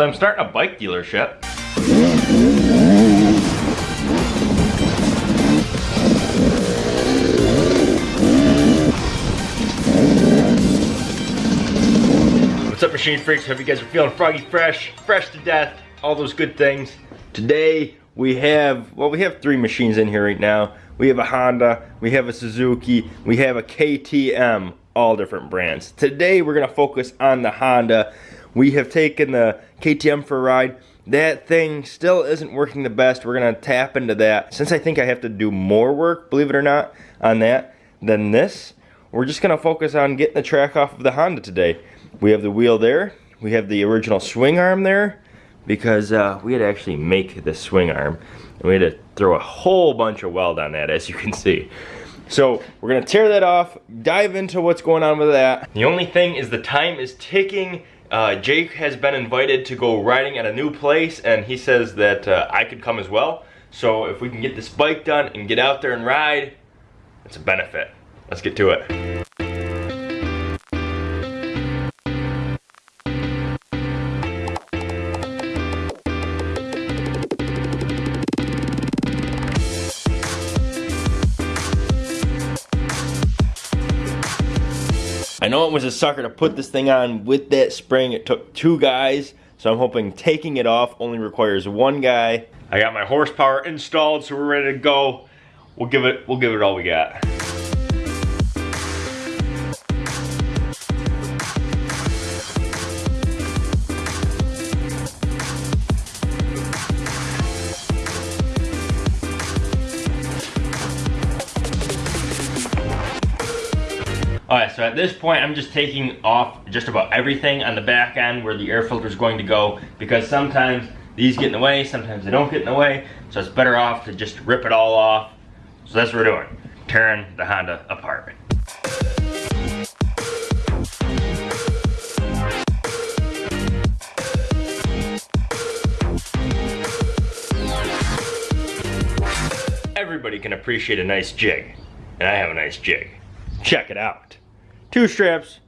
So I'm starting a bike dealership. What's up machine freaks? Hope you guys are feeling froggy fresh, fresh to death, all those good things. Today we have, well we have three machines in here right now. We have a Honda, we have a Suzuki, we have a KTM, all different brands. Today we're gonna focus on the Honda. We have taken the KTM for a ride. That thing still isn't working the best. We're gonna tap into that. Since I think I have to do more work, believe it or not, on that than this, we're just gonna focus on getting the track off of the Honda today. We have the wheel there. We have the original swing arm there because uh, we had to actually make the swing arm. And we had to throw a whole bunch of weld on that as you can see. So we're gonna tear that off, dive into what's going on with that. The only thing is the time is ticking. Uh, Jake has been invited to go riding at a new place and he says that uh, I could come as well. So if we can get this bike done and get out there and ride, it's a benefit. Let's get to it. I know it was a sucker to put this thing on with that spring. It took two guys, so I'm hoping taking it off only requires one guy. I got my horsepower installed, so we're ready to go. We'll give it, we'll give it all we got. Alright, so at this point I'm just taking off just about everything on the back end where the air filter is going to go because sometimes these get in the way, sometimes they don't get in the way, so it's better off to just rip it all off. So that's what we're doing, tearing the Honda apart. Everybody can appreciate a nice jig, and I have a nice jig. Check it out two straps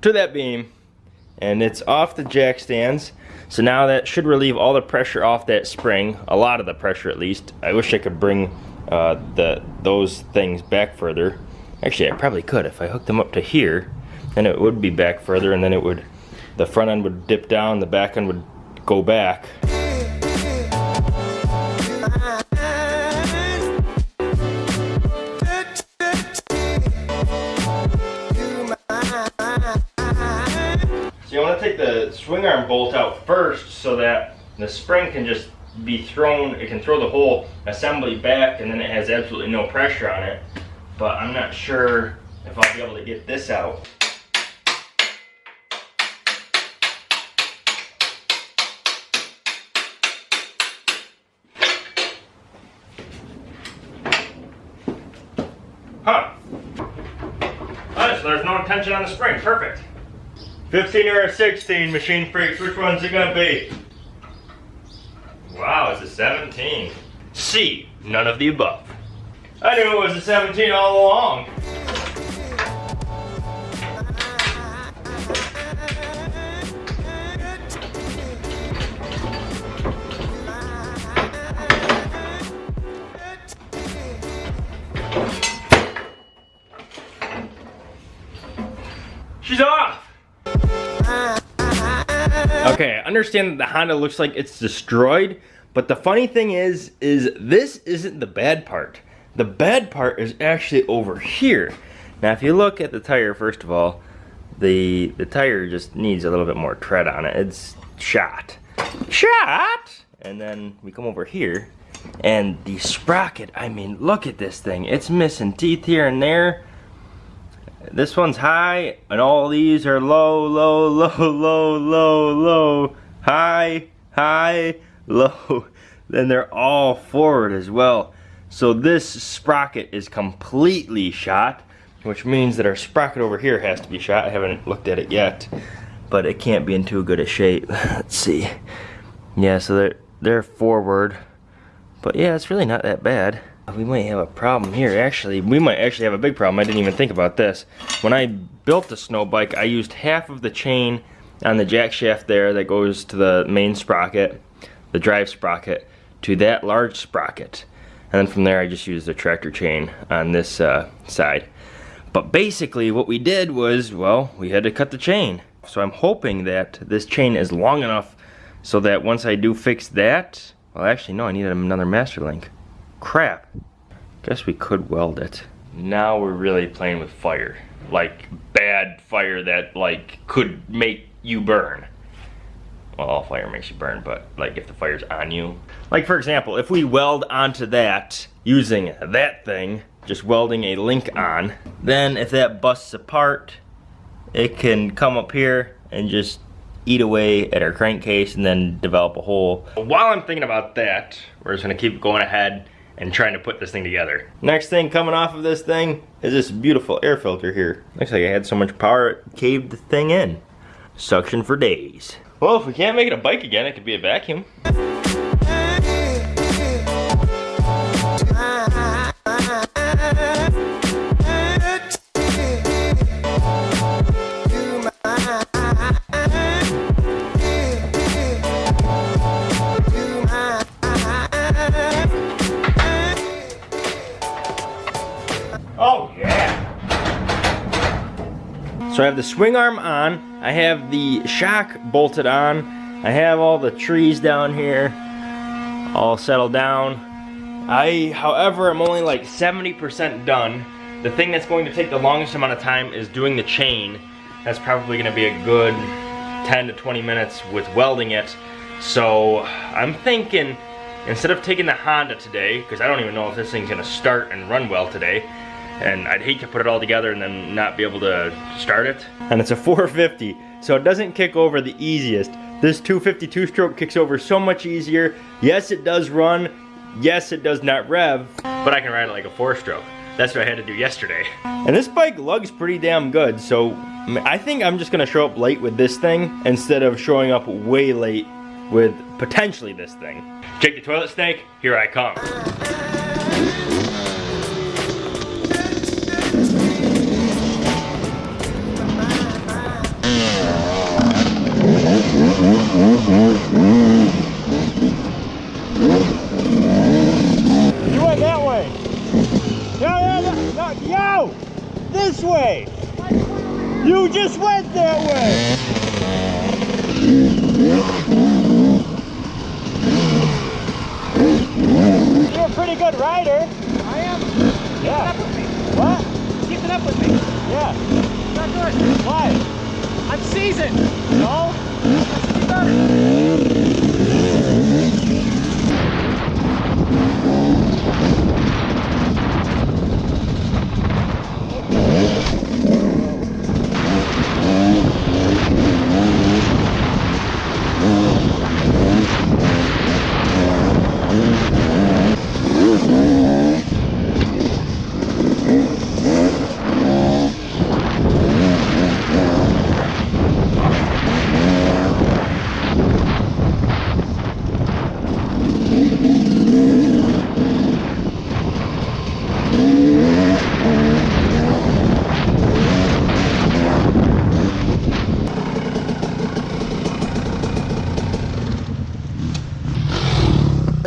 to that beam and it's off the jack stands. So now that should relieve all the pressure off that spring a lot of the pressure at least. I wish I could bring uh, the those things back further. Actually I probably could if I hooked them up to here then it would be back further and then it would the front end would dip down the back end would go back swing arm bolt out first so that the spring can just be thrown, it can throw the whole assembly back and then it has absolutely no pressure on it. But I'm not sure if I'll be able to get this out. Huh. So there's no tension on the spring. Perfect. 15 or a 16, Machine Freaks, which one's it gonna be? Wow, it's a 17. C, none of the above. I knew it was a 17 all along. Okay, I understand that the Honda looks like it's destroyed, but the funny thing is, is this isn't the bad part. The bad part is actually over here. Now, if you look at the tire, first of all, the, the tire just needs a little bit more tread on it. It's shot. Shot! And then we come over here, and the sprocket, I mean, look at this thing. It's missing teeth here and there. This one's high, and all these are low, low, low, low, low, low, high, high, low. Then they're all forward as well. So this sprocket is completely shot, which means that our sprocket over here has to be shot. I haven't looked at it yet, but it can't be in too good a shape. Let's see. Yeah, so they're, they're forward. But yeah, it's really not that bad we might have a problem here actually we might actually have a big problem I didn't even think about this when I built the snow bike I used half of the chain on the jack shaft there that goes to the main sprocket, the drive sprocket, to that large sprocket. And then from there I just used the tractor chain on this uh, side. But basically what we did was, well, we had to cut the chain. So I'm hoping that this chain is long enough so that once I do fix that, well actually no, I needed another master link. Crap. Guess we could weld it. Now we're really playing with fire. Like bad fire that like could make you burn. Well, all fire makes you burn, but like if the fire's on you. Like for example, if we weld onto that using that thing, just welding a link on, then if that busts apart, it can come up here and just eat away at our crankcase and then develop a hole. While I'm thinking about that, we're just gonna keep going ahead and trying to put this thing together. Next thing coming off of this thing is this beautiful air filter here. Looks like I had so much power it caved the thing in. Suction for days. Well, if we can't make it a bike again, it could be a vacuum. So I have the swing arm on, I have the shock bolted on, I have all the trees down here all settled down. I, however, am only like 70% done. The thing that's going to take the longest amount of time is doing the chain. That's probably gonna be a good 10 to 20 minutes with welding it. So I'm thinking, instead of taking the Honda today, because I don't even know if this thing's gonna start and run well today, and I'd hate to put it all together and then not be able to start it. And it's a 450, so it doesn't kick over the easiest. This 252 stroke kicks over so much easier. Yes, it does run. Yes, it does not rev, but I can ride it like a four stroke. That's what I had to do yesterday. And this bike lugs pretty damn good, so I think I'm just gonna show up late with this thing instead of showing up way late with potentially this thing. Jake the Toilet Snake, here I come. With me. Yeah. Not good. Why? I'm seasoned. No?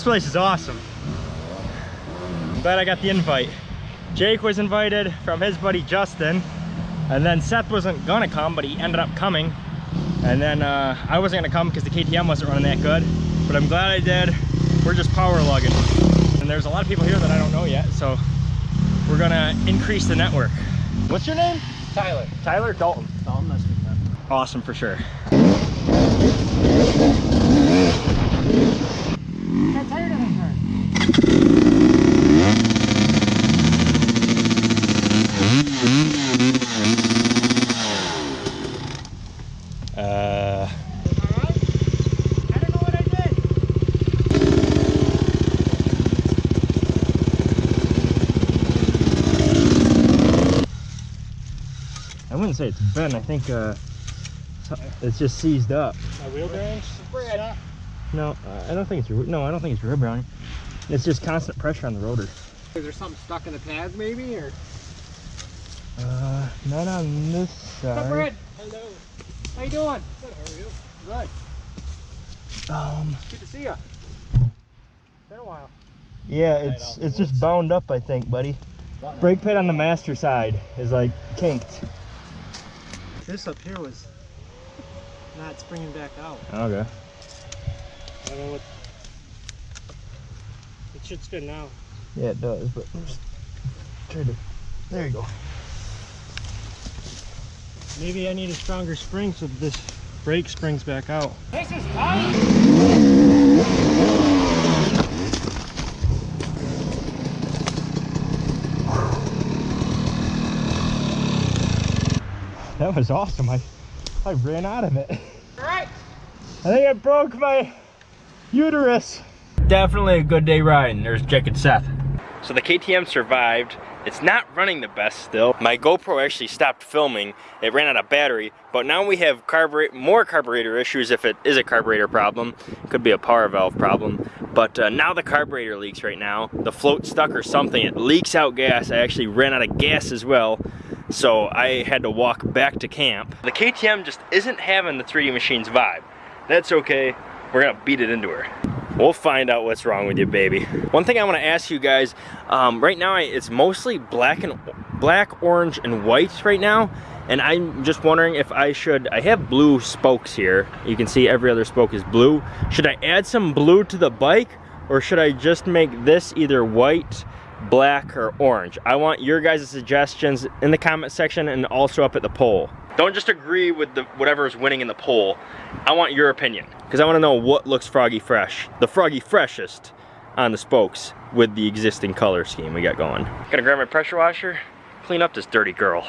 This place is awesome. I'm glad I got the invite. Jake was invited from his buddy Justin, and then Seth wasn't gonna come, but he ended up coming. And then uh, I wasn't gonna come because the KTM wasn't running that good, but I'm glad I did. We're just power lugging. And there's a lot of people here that I don't know yet, so we're gonna increase the network. What's your name? Tyler. Tyler Dalton. Dalton, to. Awesome for sure. I wouldn't say it's bent. I think uh, it's just seized up. My wheel bearings? No, I don't think it's your. No, I don't think it's your brownie. It's just constant pressure on the rotor. Is there something stuck in the pads maybe, or? Uh, not on this up, side. Brad? Hello. How you doing? Good, how are you? Good. Um, Good to see you. Been a while. yeah, it's it's just bound up, I think, buddy. Brake pad on the master side is like kinked. This up here was not springing back out. Okay. I don't know what. It should spin now. Yeah, it does, but I'm just try to. There you go. Maybe I need a stronger spring so this brake springs back out. This is That was awesome. I I ran out of it. Alright. I think I broke my uterus. Definitely a good day riding. There's Jake and Seth. So the KTM survived. It's not running the best still. My GoPro actually stopped filming. It ran out of battery, but now we have carburet more carburetor issues if it is a carburetor problem. It Could be a power valve problem. But uh, now the carburetor leaks right now. The float stuck or something. It leaks out gas. I actually ran out of gas as well. So I had to walk back to camp. The KTM just isn't having the 3D Machines vibe. That's okay. We're gonna beat it into her. We'll find out what's wrong with you, baby. One thing I want to ask you guys, um, right now I, it's mostly black and black, orange, and white right now, and I'm just wondering if I should. I have blue spokes here. You can see every other spoke is blue. Should I add some blue to the bike, or should I just make this either white? black or orange i want your guys suggestions in the comment section and also up at the poll don't just agree with the whatever is winning in the poll. I want your opinion. Because i want to know what looks froggy fresh the froggy freshest on the spokes with the existing color scheme we got going. Gonna grab my pressure washer clean up this dirty girl